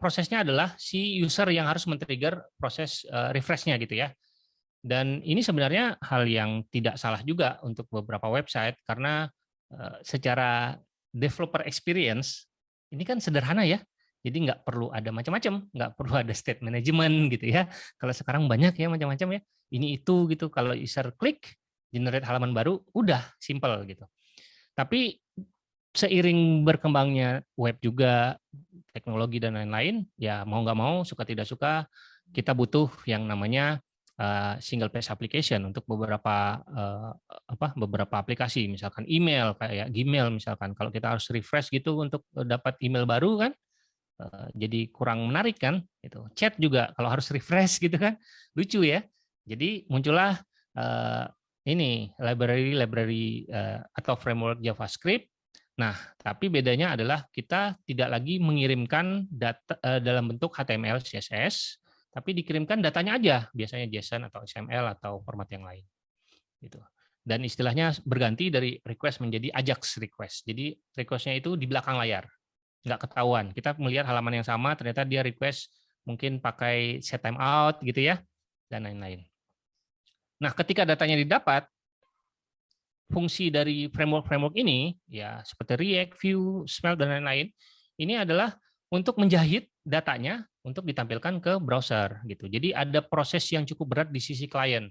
prosesnya adalah si user yang harus men-trigger proses uh, refresh-nya gitu ya. Dan ini sebenarnya hal yang tidak salah juga untuk beberapa website karena uh, secara developer experience ini kan sederhana ya. Jadi nggak perlu ada macam-macam, nggak perlu ada state management gitu ya. Kalau sekarang banyak ya macam-macam ya. Ini itu gitu. Kalau user klik generate halaman baru, udah simple gitu. Tapi seiring berkembangnya web juga, teknologi dan lain-lain, ya mau nggak mau, suka tidak suka, kita butuh yang namanya uh, single page application untuk beberapa uh, apa beberapa aplikasi, misalkan email kayak Gmail misalkan. Kalau kita harus refresh gitu untuk dapat email baru kan, uh, jadi kurang menarik kan. Itu chat juga kalau harus refresh gitu kan, lucu ya. Jadi muncullah ini library-library uh, atau framework JavaScript Nah, tapi bedanya adalah kita tidak lagi mengirimkan data uh, dalam bentuk HTML, CSS, tapi dikirimkan datanya aja, biasanya JSON atau XML atau format yang lain. Gitu. Dan istilahnya berganti dari request menjadi Ajax request. Jadi requestnya itu di belakang layar, nggak ketahuan. Kita melihat halaman yang sama, ternyata dia request mungkin pakai set timeout gitu ya, dan lain-lain. Nah, ketika datanya didapat, fungsi dari framework-framework ini, ya seperti React, Vue, Svelte, dan lain-lain, ini adalah untuk menjahit datanya untuk ditampilkan ke browser. gitu. Jadi ada proses yang cukup berat di sisi klien.